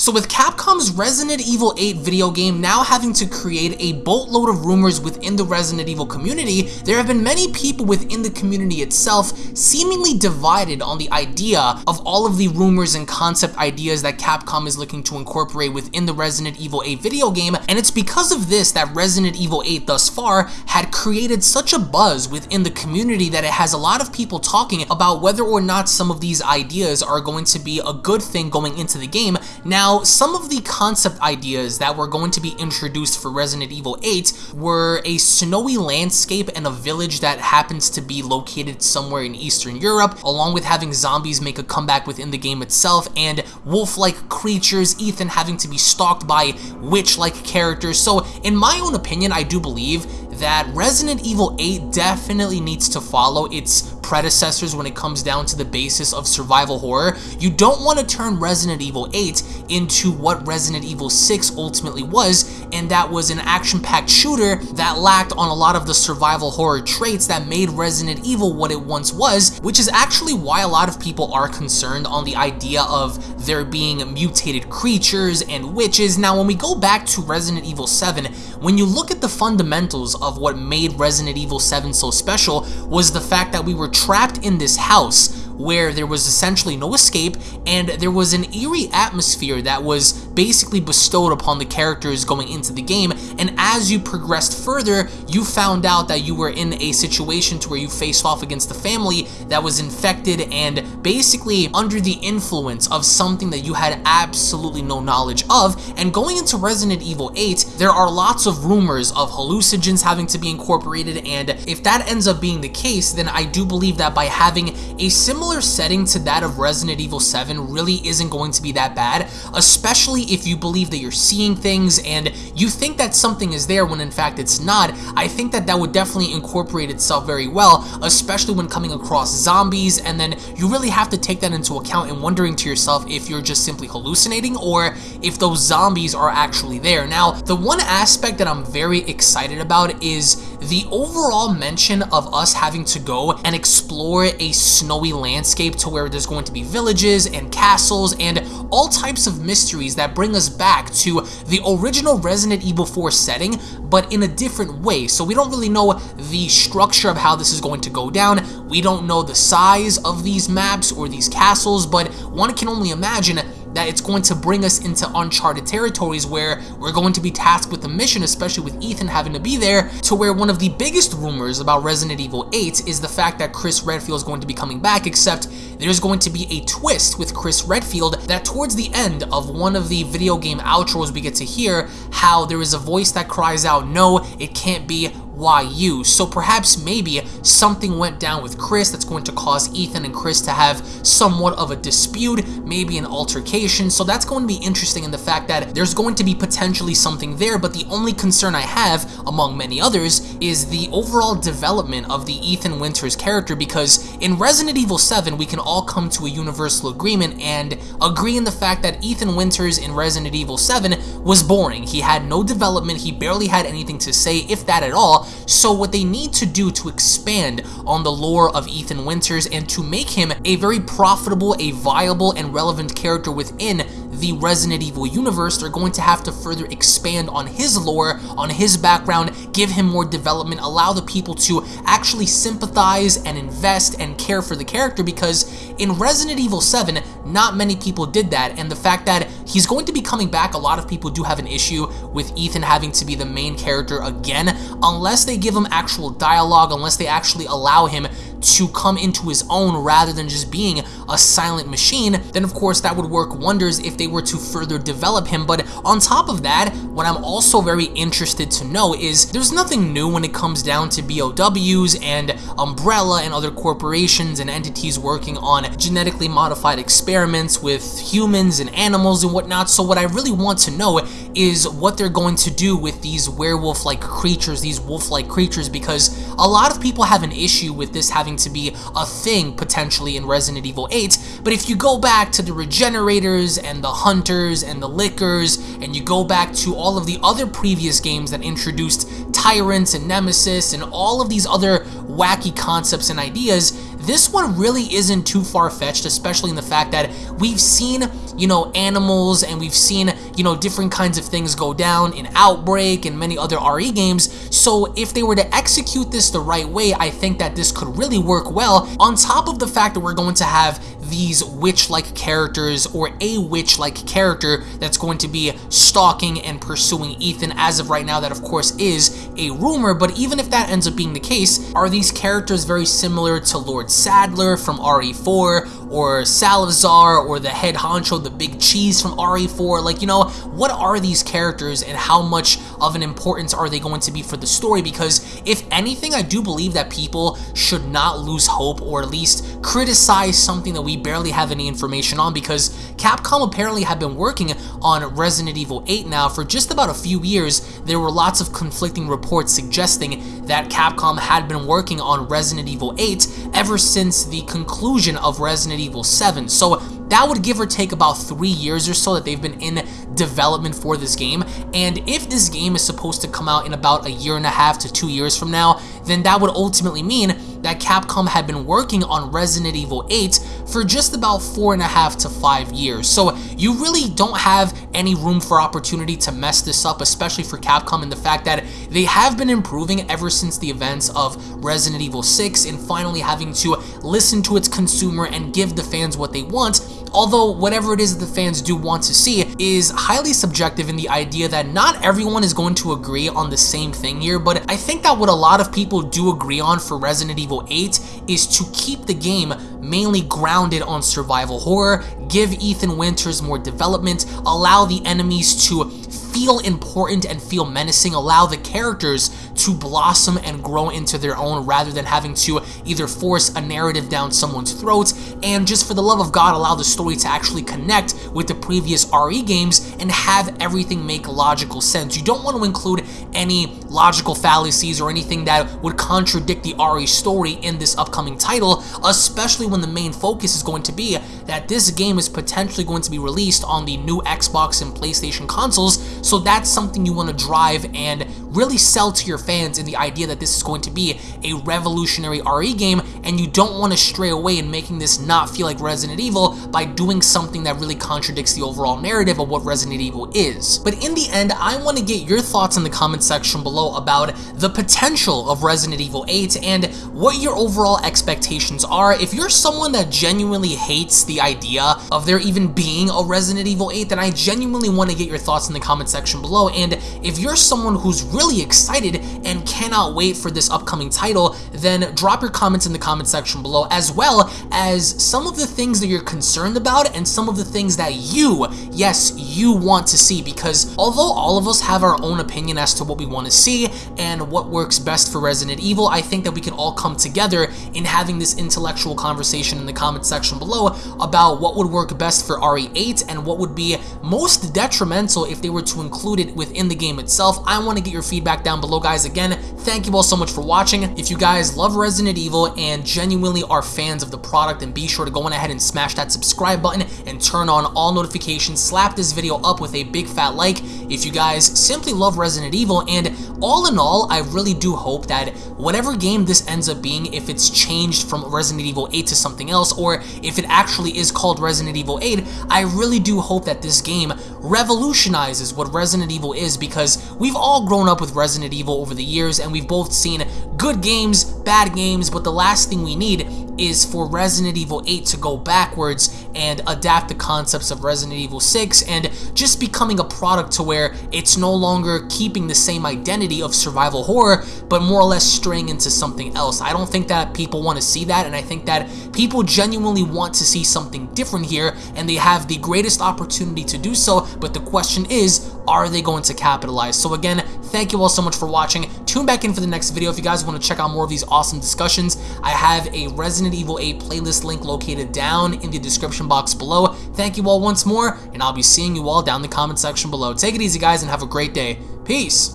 So with Capcom's Resident Evil 8 video game now having to create a boatload of rumors within the Resident Evil community, there have been many people within the community itself seemingly divided on the idea of all of the rumors and concept ideas that Capcom is looking to incorporate within the Resident Evil 8 video game, and it's because of this that Resident Evil 8 thus far had created such a buzz within the community that it has a lot of people talking about whether or not some of these ideas are going to be a good thing going into the game. Now, now, some of the concept ideas that were going to be introduced for Resident Evil 8 were a snowy landscape and a village that happens to be located somewhere in Eastern Europe, along with having zombies make a comeback within the game itself, and wolf-like creatures, Ethan having to be stalked by witch-like characters. So, in my own opinion, I do believe that Resident Evil 8 definitely needs to follow its predecessors when it comes down to the basis of survival horror. You don't want to turn Resident Evil 8 into what Resident Evil 6 ultimately was, and that was an action-packed shooter that lacked on a lot of the survival horror traits that made Resident Evil what it once was, which is actually why a lot of people are concerned on the idea of there being mutated creatures and witches. Now, when we go back to Resident Evil 7, when you look at the fundamentals of what made Resident Evil 7 so special was the fact that we were trapped in this house where there was essentially no escape and there was an eerie atmosphere that was basically bestowed upon the characters going into the game. And as you progressed further you found out that you were in a situation to where you faced off against the family that was infected and basically under the influence of something that you had absolutely no knowledge of. And going into Resident Evil 8 there are lots of rumors of hallucinogens having to be incorporated and if that ends up being the case then I do believe that by having a similar similar setting to that of Resident Evil 7 really isn't going to be that bad, especially if you believe that you're seeing things and you think that something is there when in fact it's not. I think that that would definitely incorporate itself very well, especially when coming across zombies, and then you really have to take that into account and wondering to yourself if you're just simply hallucinating or if those zombies are actually there. Now, the one aspect that I'm very excited about is the overall mention of us having to go and explore a snowy land landscape to where there's going to be villages and castles and all types of mysteries that bring us back to the original Resident Evil 4 setting, but in a different way. So we don't really know the structure of how this is going to go down. We don't know the size of these maps or these castles, but one can only imagine that it's going to bring us into uncharted territories where we're going to be tasked with a mission, especially with Ethan having to be there, to where one of the biggest rumors about Resident Evil 8 is the fact that Chris Redfield is going to be coming back, except there's going to be a twist with Chris Redfield that towards the end of one of the video game outros we get to hear how there is a voice that cries out, no, it can't be YU. So perhaps maybe something went down with Chris that's going to cause Ethan and Chris to have somewhat of a dispute, maybe an altercation. So that's going to be interesting in the fact that there's going to be potentially something there, but the only concern I have, among many others, is the overall development of the Ethan Winters character because in Resident Evil 7, we can all come to a universal agreement and agree in the fact that Ethan Winters in Resident Evil 7 was boring. He had no development, he barely had anything to say, if that at all, so what they need to do to expand on the lore of Ethan Winters and to make him a very profitable, a viable, and relevant character within the Resident Evil universe, they're going to have to further expand on his lore, on his background, give him more development, allow the people to actually sympathize and invest and care for the character because in Resident Evil 7, not many people did that, and the fact that he's going to be coming back, a lot of people do have an issue with Ethan having to be the main character again, unless they give him actual dialogue, unless they actually allow him to come into his own rather than just being a silent machine, then of course that would work wonders if they were to further develop him. But on top of that, what I'm also very interested to know is there's nothing new when it comes down to BOWs and Umbrella and other corporations and entities working on genetically modified experiments with humans and animals and whatnot. So what I really want to know is what they're going to do with these werewolf-like creatures, these wolf-like creatures, because a lot of people have an issue with this having to be a thing potentially in Resident Evil 8, but if you go back to the Regenerators and the Hunters and the Lickers, and you go back to all of the other previous games that introduced Tyrants and Nemesis and all of these other wacky concepts and ideas, this one really isn't too far-fetched, especially in the fact that we've seen, you know, animals and we've seen, you know, different kinds of things go down in Outbreak and many other RE games, so if they were to execute this the right way, I think that this could really work well, on top of the fact that we're going to have these witch-like characters or a witch-like character that's going to be stalking and pursuing Ethan. As of right now, that of course is a rumor, but even if that ends up being the case, are these characters very similar to Lord Saddler from RE4 or Salazar or the head honcho, the big cheese from RE4? Like, you know, what are these characters and how much of an importance are they going to be for the story? Because if anything, I do believe that people should not lose hope or at least criticize something that we barely have any information on because Capcom apparently had been working on Resident Evil 8 now for just about a few years. There were lots of conflicting reports suggesting that Capcom had been working on Resident Evil 8 ever since the conclusion of Resident Evil 7. So that would give or take about three years or so that they've been in development for this game. And if this game is supposed to come out in about a year and a half to two years from now, then that would ultimately mean that Capcom had been working on Resident Evil 8 for just about four and a half to five years. So you really don't have any room for opportunity to mess this up, especially for Capcom and the fact that they have been improving ever since the events of Resident Evil 6 and finally having to listen to its consumer and give the fans what they want although whatever it is that the fans do want to see is highly subjective in the idea that not everyone is going to agree on the same thing here, but I think that what a lot of people do agree on for Resident Evil 8 is to keep the game mainly grounded on survival horror, give Ethan Winters more development, allow the enemies to feel important and feel menacing, allow the characters to blossom and grow into their own rather than having to either force a narrative down someone's throat, and just for the love of God, allow the story to actually connect with the previous RE games and have everything make logical sense. You don't want to include any logical fallacies or anything that would contradict the RE story in this upcoming title, especially when the main focus is going to be that this game is potentially going to be released on the new Xbox and PlayStation consoles, so that's something you want to drive and really sell to your fans in the idea that this is going to be a revolutionary RE game and you don't want to stray away in making this not feel like Resident Evil by doing something that really contradicts the overall narrative of what Resident Evil is. But in the end, I want to get your thoughts in the comment section below about the potential of Resident Evil 8 and what your overall expectations are. If you're someone that genuinely hates the idea of there even being a Resident Evil 8, then I genuinely want to get your thoughts in the comment section below. And if you're someone who's really excited and cannot wait for this upcoming title, then drop your comments in the comment section below, as well as some of the things that you're concerned about and some of the things that you, yes, you want to see, because although all of us have our own opinion as to what we want to see and what works best for Resident Evil, I think that we can all come together in having this intellectual conversation in the comment section below about what would work best for RE8 and what would be most detrimental if they were to include it within the game itself. I want to get your feedback down below, guys. Again, thank you all so much for watching. If you guys love Resident Evil and genuinely are fans of the product, then be sure to go on ahead and smash that subscribe button and turn on all notifications. Slap this video up with a big fat like if you guys simply love Resident Evil. And all in all, I really do hope that whatever game this ends up being, if it's changed from Resident Evil 8 to something else, or if it actually is called Resident Evil 8, I really do hope that this game revolutionizes what Resident Evil is because we've all grown up with Resident Evil over the years and we've both seen good games, bad games, but the last thing we need is for Resident Evil 8 to go backwards and adapt the concepts of Resident Evil 6 and just becoming a product to where it's no longer keeping the same identity of survival horror, but more or less straying into something else. I don't think that people want to see that, and I think that people genuinely want to see something different here, and they have the greatest opportunity to do so, but the question is, are they going to capitalize? So again, thank you all so much for watching. Tune back in for the next video if you guys want to check out more of these awesome discussions. I have a Resident Evil 8 playlist link located down in the description box below. Thank you all once more, and I'll be seeing you all down in the comment section below. Take it easy, guys, and have a great day. Peace!